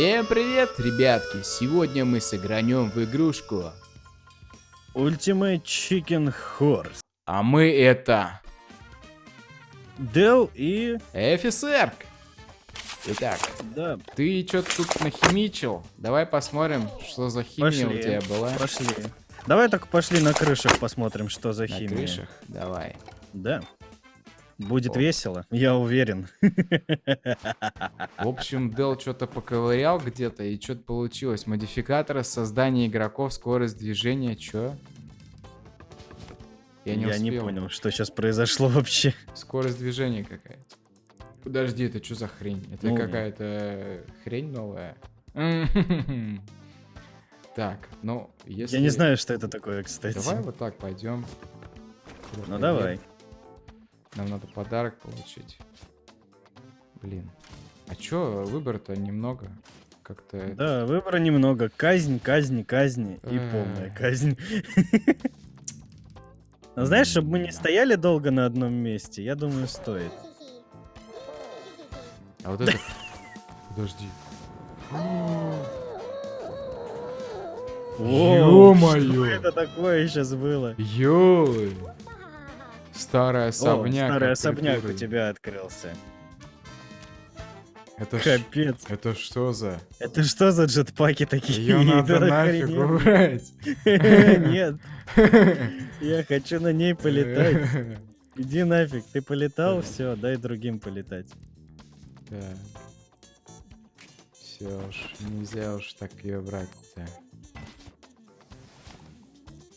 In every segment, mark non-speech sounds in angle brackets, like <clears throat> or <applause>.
Всем привет, ребятки! Сегодня мы сыгранем в игрушку. Ultimate Chicken Horse. А мы это... Дел и... Офицер! Итак, Да, ты что-то тут нахимичил. Давай посмотрим, что за химия пошли. у тебя была. Пошли. Давай так пошли на крышах посмотрим, что за На химия. крышах? Давай. Да. Будет О. весело, я уверен. В общем, Дел что-то поковырял где-то, и что-то получилось. Модификаторы создания игроков, скорость движения, чё? Я не успел. понял, что сейчас произошло вообще. Скорость движения какая-то. Подожди, это что за хрень? Это Ну, какая-то хрень новая? <laughs> Так, ну, если... Я не знаю, что это такое, кстати. Давай вот так пойдем. Ну давай. Нам надо подарок получить. Блин. А чё, выбора-то немного? Как-то... Да, выбора немного. Казнь, казнь, казнь и полная казнь. Но Знаешь, чтобы мы не стояли долго на одном месте, я думаю, стоит. А вот это... <laughs> Подожди. Ё-моё! Что это такое сейчас было? Ёй! Старый О, особняк. старый от особняк у тебя открылся. Это. Капец. Это что за... Это что за джетпаки такие? Ее <laughs> надо Да нафиг убрать. <laughs> Нет, <laughs> я хочу на ней полетать. Иди нафиг, ты полетал, все, дай другим полетать. Так. Все уж, нельзя уж так ее брать-то.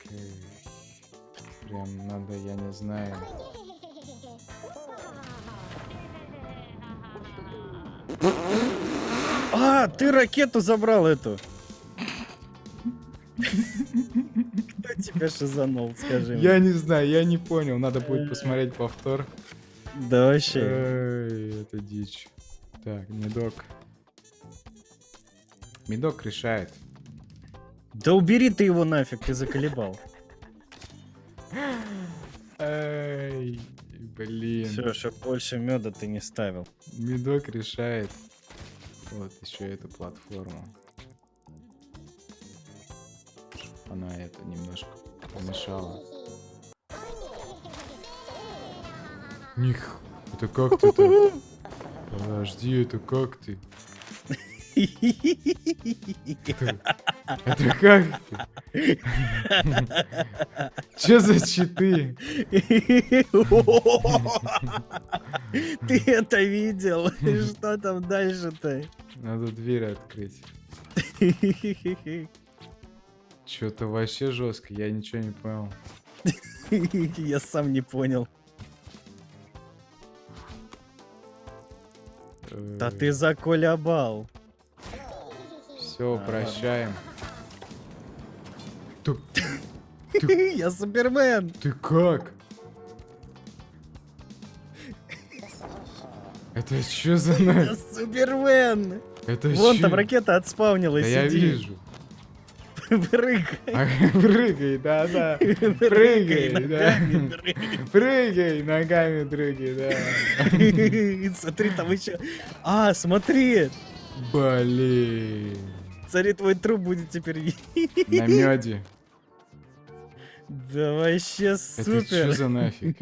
Окей. Прям надо, я не знаю. А, ты ракету забрал эту. Кто тебя шизанул, скажи мне? Я не знаю, я не понял. Надо будет посмотреть повтор. Да вообще. Это дичь. Так, медок. Медок решает. Да убери ты его нафиг, ты заколебал. Эй, блин. Все, чтоб больше меда ты не ставил. Медок решает. Вот еще эту платформу. Она это немножко помешала. Них, это как ты-то? Подожди, это как ты? <laughs> Это как? Че за читы? Ты это видел? Что там дальше-то? Надо дверь открыть. Че-то вообще жестко, я ничего не понял. Я сам не понял. Да ты заколебал. Все, А, прощаем. <laughs> Ты, Я Супермен. ты как? Это что за <laughs> Я. Супермен. Это Вон чё? там ракета отспавнилась. Да я вижу. <laughs> Прыгай. Прыгай, да-да. Прыгай, Прыгай, да. Прыгай, ногами прыгай, да. Смотри, там еще... А, смотри! Блин. Смотри, твой труп будет теперь... На меде. Да вообще Это супер! что за нафиг? <laughs>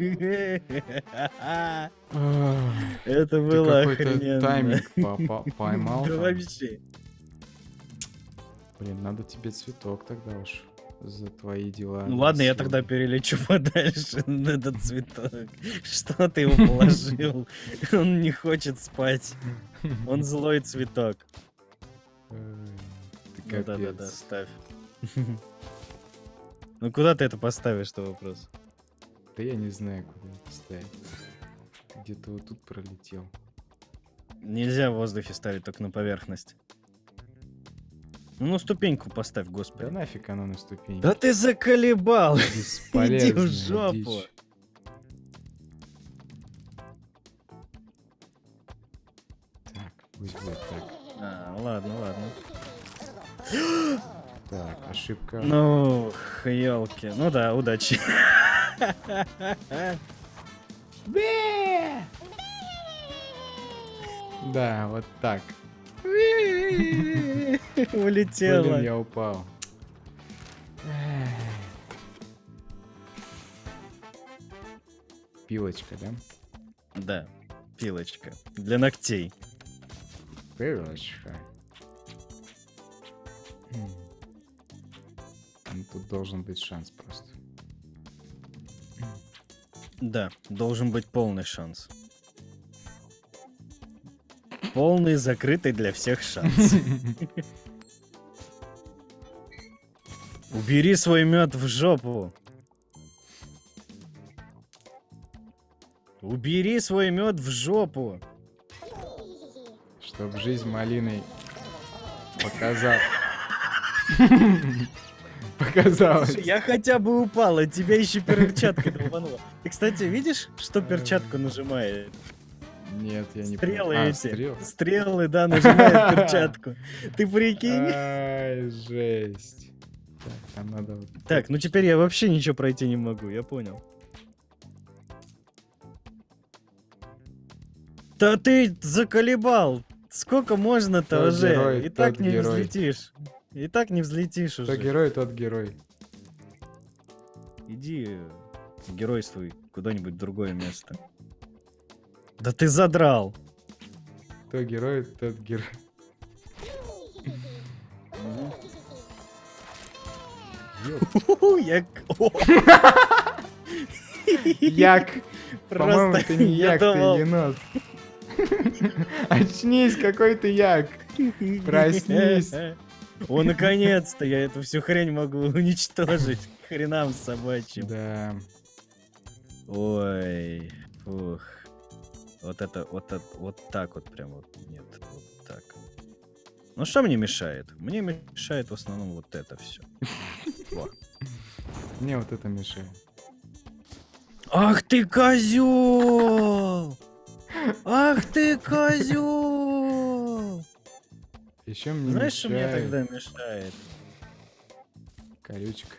Это было охрененно. тайминг по- <laughs> по- поймал. Да вообще. Блин, надо тебе цветок тогда уж за твои дела. Ну ладно, я тогда перелечу <laughs> подальше на этот цветок. Что ты его положил? Он не хочет спать. Он злой цветок. Ты Ну да-да-да, капец. ставь. <laughs> Ну куда ты это поставишь, что вопрос? Да я не знаю, куда это ставить. Где-то вот тут пролетел. Нельзя в воздухе ставить, только на поверхность. Ну, на ступеньку поставь, Да господи. нафиг оно на ступеньке. Да ты заколебал! <laughs> Бесполезная жопу. дичь. Так, пусть будет так. А, ладно, ладно. Так, ошибка. Ну, елки. Ну да, удачи. Да, вот так. Улетела. Блин, я упал. Пилочка, да? Да, пилочка. Для ногтей. Пилочка. Ну, Тут должен быть шанс просто. Да, должен быть полный шанс. Полный, закрытый для всех шанс. <laughs> Убери свой мед в жопу. Убери свой мед в жопу. Чтоб жизнь малиной показал. <laughs> Показалось. Слушай, Я хотя бы упал, а тебя еще перчатка долбанула. Ты, кстати, видишь, что перчатку нажимает? Нет, я не Стрелы. А, эти. стрел? Стрелы, да, нажимает <laughs> перчатку. Ты прикинь? Ай, жесть. Так, надо Так, ну теперь я вообще ничего пройти не могу, я понял. Да ты заколебал! Сколько можно-то уже? И так не герой. взлетишь. И так не взлетишь Кто уже. герой, тот герой. Иди геройствуй куда-нибудь другое место. Да ты задрал! Кто герой, тот герой. Ёп. Ху-ху, Я... к- О, Як! По-моему, Просто ты не як, ты енот. Очнись, какой ты як. Проснись. <laughs> О, наконец-то я эту всю хрень могу <laughs> уничтожить. Хренам собачьим. Да. Ой, фух. Вот это, вот это, вот так вот прям вот, нет, вот так. Ну что мне мешает? Мне мешает в основном вот это все. <laughs> Мне вот это мешает. Ах ты козел! Ах ты козел! Еще мне Знаешь, что мне тогда мешает? колючка.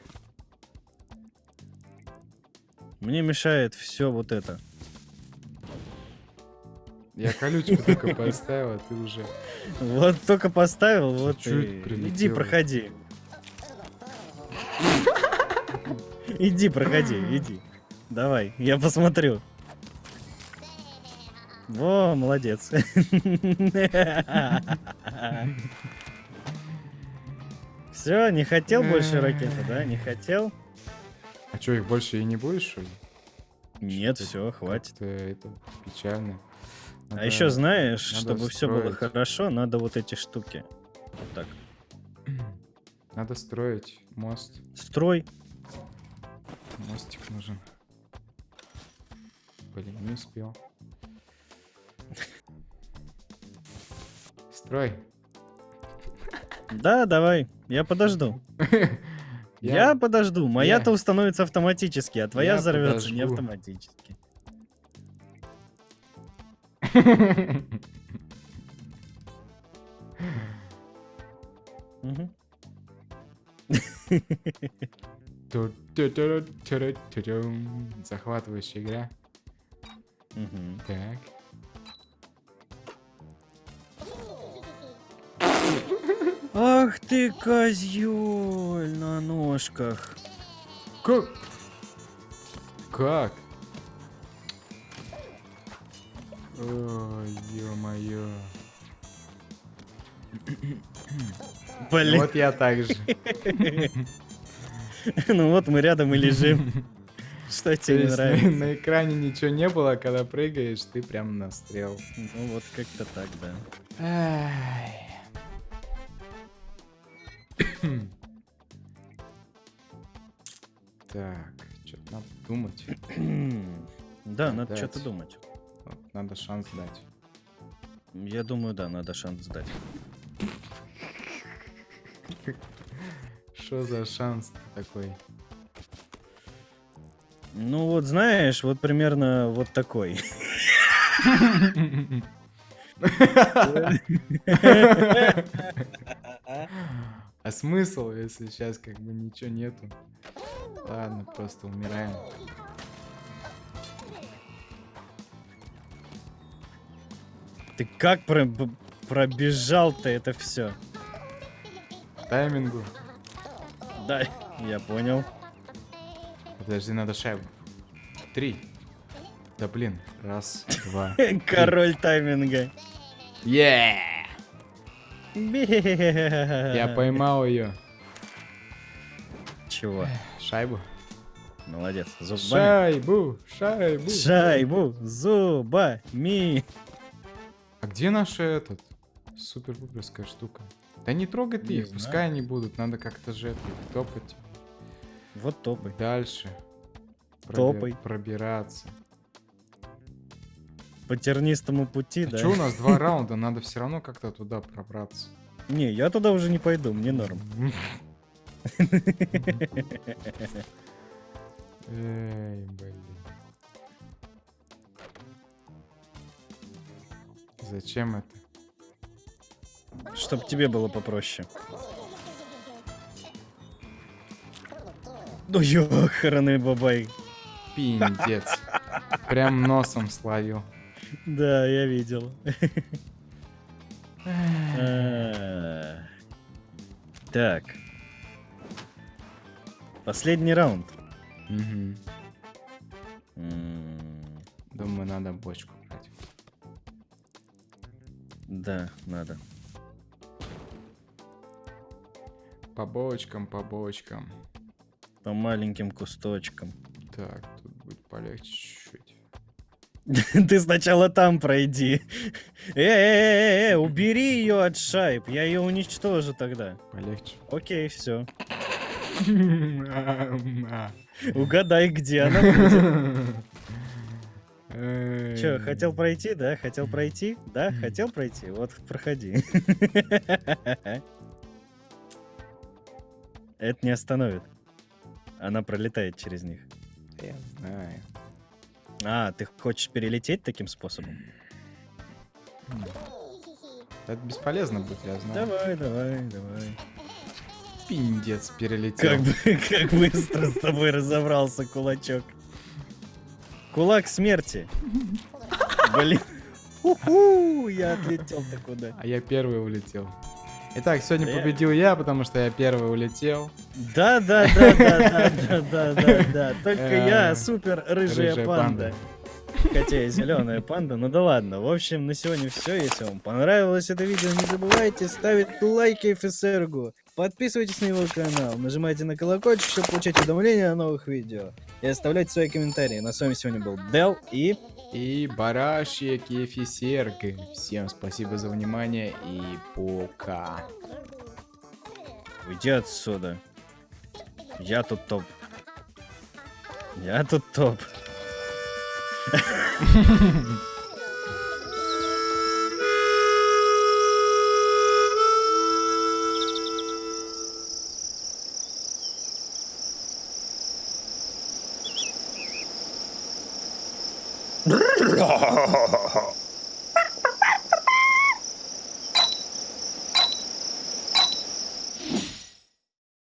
Мне мешает все вот это. Я колючку <laughs> только поставил, а ты уже... Вот только поставил, вот Чуть и... Иди, проходи. Иди, проходи, иди. Давай, я посмотрю. Во, молодец. <laughs> Все, не хотел больше ракеты, да? Не хотел? А что, их больше и не будешь, что ли? Нет, все, хватит. Это печально. А еще знаешь, чтобы все было строить. хорошо, надо вот эти штуки. Вот так. Надо строить мост. Строй. Мостик нужен. Блин, не успел. <laughs> Строй. Да, давай, я подожду. <laughs> Я, подожду. Моя-то установится автоматически, а твоя взорвется не автоматически. Захватывающая игра. Так. Ах ты козёль на ножках. Как? Как? Ой, ё-моё. Блин, Вот я так же. <laughs> ну вот мы рядом и лежим. <laughs> Что То тебе нравится? на экране ничего не было, а когда прыгаешь, ты прям настрел. Ну вот как-то так, да. Так, что-то надо думать. <clears throat> Да, надо Дать. что-то думать. Вот, Надо шанс дать. Я думаю, да, надо шанс дать. Что за шанс такой? Ну вот знаешь, вот примерно вот такой. <laughs> <laughs> <laughs> А смысл, если сейчас как бы ничего нету? Ладно, просто умираем. Ты как про... пробежал-то это все. Таймингу. Да, я понял. Подожди, надо шайбу. Три. Да блин. Раз, два. <laughs> Король тайминга. Yeah! Я поймал ее. Чего? Шайбу. Молодец. Зубами. Шайбу, шайбу. Шайбу зубами. А где наша этот? Супер-пуперская штука. Да не трогай ты их, пускай они будут. Надо как-то же топать Вот топы. дальше. Топай. Пробираться. По тернистому пути, А да? что у нас два <laughs> раунда? Надо все равно как-то туда пробраться. Не, я туда уже не пойду, мне норм. Эй, блин. Зачем это? Чтоб тебе было попроще. Ну ёханый бабай. Пиндец. Прям носом словил. Да, я видел. Так. Последний раунд. Думаю, надо бочку брать. Да, надо. По бочкам, по бочкам. По маленьким кусточкам. Так, тут будет полегче чуть-чуть. <laughs> Ты сначала там пройди. Э-э-э, убери ее от шайб, я ее уничтожу тогда. Полегче. Окей, все. <laughs> Угадай, где она будет. Че, хотел пройти, да? Хотел пройти? Да, хотел пройти? Вот, проходи. <laughs> Это не остановит. Она пролетает через них. Я знаю. А, ты хочешь перелететь таким способом? Это бесполезно будет, я знаю. Давай, давай, давай. Пиндец перелетел. Как, бы- <laughs> как быстро с тобой разобрался, кулачок. Кулак смерти. Блин. Уху, я отлетел-то куда. А я первый улетел. Итак, сегодня Я- победил я, потому что я первый улетел. Да, да, да, да, да, да, да, да. Только я э, супер рыжая панда. Хотя и зеленая панда, ну да ладно. В общем, на сегодня все. Если вам понравилось это видео, не забывайте ставить лайки фисергу, Подписывайтесь на его канал, нажимайте на колокольчик, чтобы получать уведомления о новых видео. И оставляйте свои комментарии. На с вами сегодня был Дел и... И Барашек, и Эфисерг. Всем спасибо за внимание и пока. Уйди отсюда. Я тут топ. Я тут топ. <laughs>